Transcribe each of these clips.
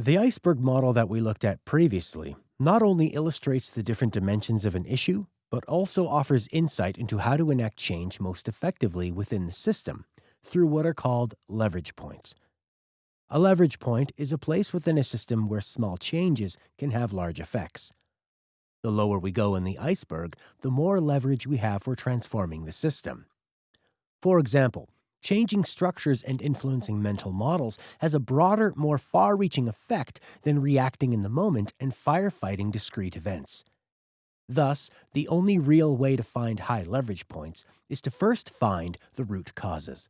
The iceberg model that we looked at previously not only illustrates the different dimensions of an issue, but also offers insight into how to enact change most effectively within the system through what are called leverage points. A leverage point is a place within a system where small changes can have large effects. The lower we go in the iceberg, the more leverage we have for transforming the system. For example, changing structures and influencing mental models has a broader, more far reaching effect than reacting in the moment and firefighting discrete events. Thus, the only real way to find high leverage points is to first find the root causes.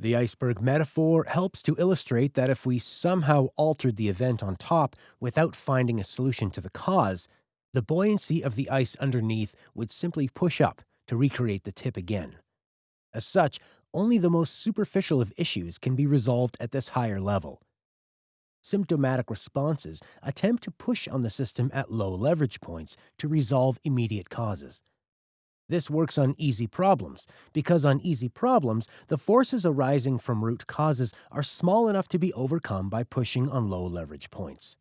The iceberg metaphor helps to illustrate that if we somehow altered the event on top without finding a solution to the cause, the buoyancy of the ice underneath would simply push up to recreate the tip again. As such, only the most superficial of issues can be resolved at this higher level. Symptomatic responses attempt to push on the system at low leverage points to resolve immediate causes. This works on easy problems, because on easy problems, the forces arising from root causes are small enough to be overcome by pushing on low leverage points.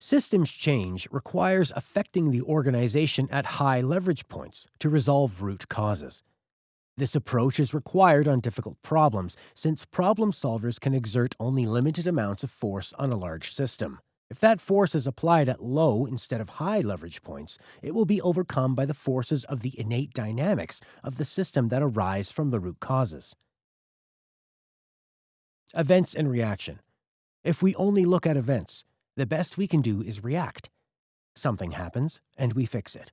Systems change requires affecting the organization at high leverage points to resolve root causes. This approach is required on difficult problems, since problem solvers can exert only limited amounts of force on a large system. If that force is applied at low instead of high leverage points, it will be overcome by the forces of the innate dynamics of the system that arise from the root causes. Events and reaction. If we only look at events, the best we can do is react. Something happens, and we fix it.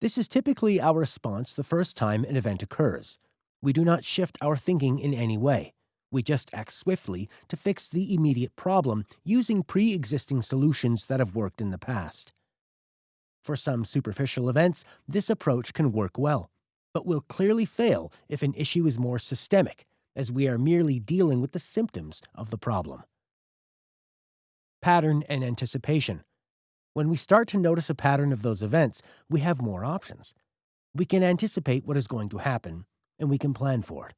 This is typically our response the first time an event occurs. We do not shift our thinking in any way. We just act swiftly to fix the immediate problem using pre existing solutions that have worked in the past. For some superficial events, this approach can work well, but will clearly fail if an issue is more systemic, as we are merely dealing with the symptoms of the problem. Pattern and anticipation. When we start to notice a pattern of those events, we have more options. We can anticipate what is going to happen, and we can plan for it.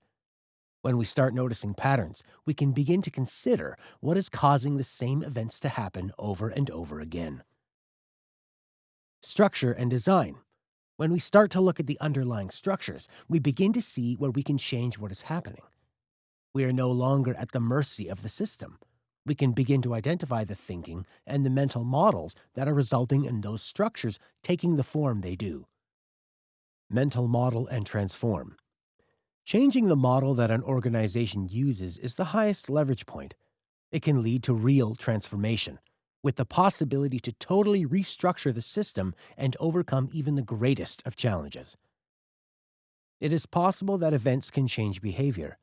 When we start noticing patterns, we can begin to consider what is causing the same events to happen over and over again. Structure and design. When we start to look at the underlying structures, we begin to see where we can change what is happening. We are no longer at the mercy of the system. We can begin to identify the thinking and the mental models that are resulting in those structures taking the form they do. Mental model and transform. Changing the model that an organization uses is the highest leverage point. It can lead to real transformation, with the possibility to totally restructure the system and overcome even the greatest of challenges. It is possible that events can change behavior,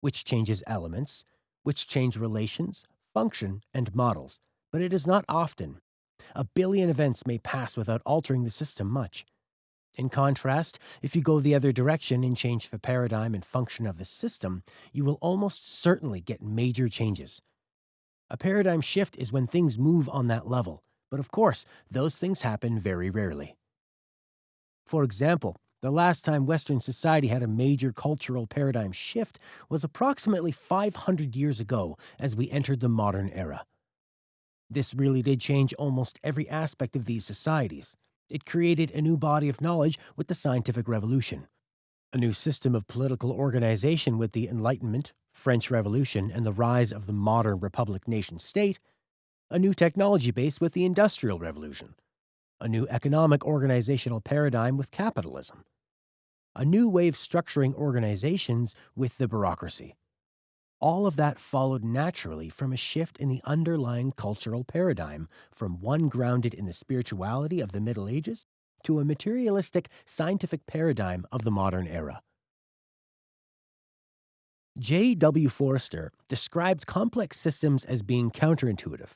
which changes elements, which change relations, function, and models, but it is not often. A billion events may pass without altering the system much. In contrast, if you go the other direction and change the paradigm and function of the system, you will almost certainly get major changes. A paradigm shift is when things move on that level, but of course, those things happen very rarely. For example, the last time Western society had a major cultural paradigm shift was approximately 500 years ago as we entered the modern era. This really did change almost every aspect of these societies. It created a new body of knowledge with the scientific revolution, a new system of political organization with the Enlightenment, French Revolution, and the rise of the modern republic nation state, a new technology base with the Industrial Revolution, a new economic organizational paradigm with capitalism, a new way of structuring organizations with the bureaucracy. All of that followed naturally from a shift in the underlying cultural paradigm from one grounded in the spirituality of the Middle Ages to a materialistic scientific paradigm of the modern era. J. W. Forrester described complex systems as being counterintuitive.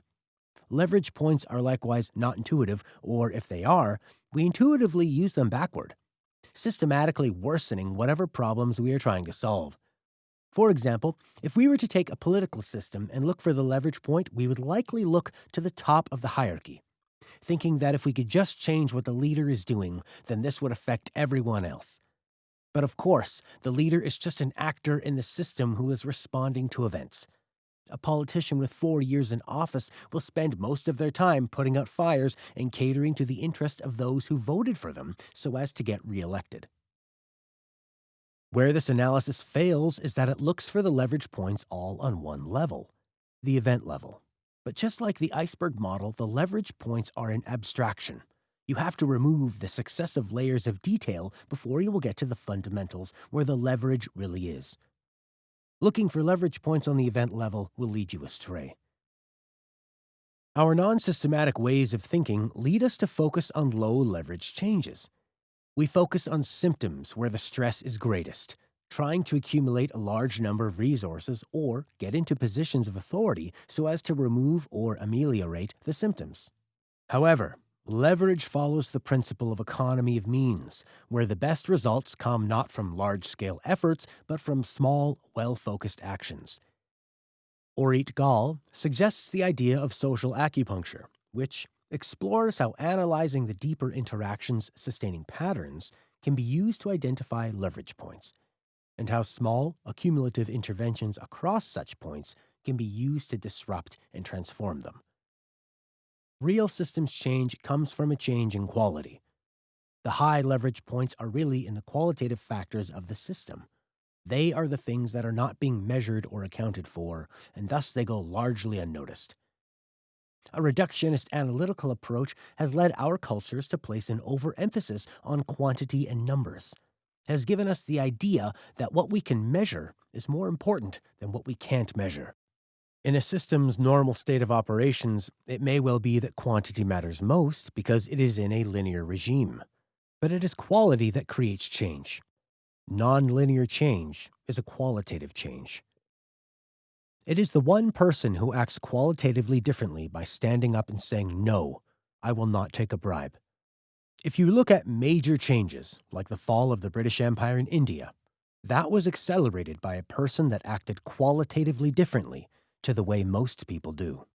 Leverage points are likewise not intuitive, or if they are, we intuitively use them backward, systematically worsening whatever problems we are trying to solve. For example, if we were to take a political system and look for the leverage point, we would likely look to the top of the hierarchy, thinking that if we could just change what the leader is doing, then this would affect everyone else. But of course, the leader is just an actor in the system who is responding to events. A politician with four years in office will spend most of their time putting out fires and catering to the interest of those who voted for them so as to get reelected. Where this analysis fails is that it looks for the leverage points all on one level, the event level. But just like the iceberg model, the leverage points are an abstraction. You have to remove the successive layers of detail before you will get to the fundamentals where the leverage really is. Looking for leverage points on the event level will lead you astray. Our non systematic ways of thinking lead us to focus on low leverage changes. We focus on symptoms where the stress is greatest, trying to accumulate a large number of resources or get into positions of authority so as to remove or ameliorate the symptoms. However, leverage follows the principle of economy of means, where the best results come not from large scale efforts, but from small, well focused actions. Orit Gal suggests the idea of social acupuncture, which explores how analyzing the deeper interactions sustaining patterns can be used to identify leverage points and how small, accumulative interventions across such points can be used to disrupt and transform them. Real systems change comes from a change in quality. The high leverage points are really in the qualitative factors of the system. They are the things that are not being measured or accounted for, and thus they go largely unnoticed. A reductionist analytical approach has led our cultures to place an overemphasis on quantity and numbers has given us the idea that what we can measure is more important than what we can't measure. In a system's normal state of operations, it may well be that quantity matters most because it is in a linear regime. But it is quality that creates change. Nonlinear change is a qualitative change. It is the one person who acts qualitatively differently by standing up and saying, No, I will not take a bribe. If you look at major changes, like the fall of the British Empire in India, that was accelerated by a person that acted qualitatively differently to the way most people do.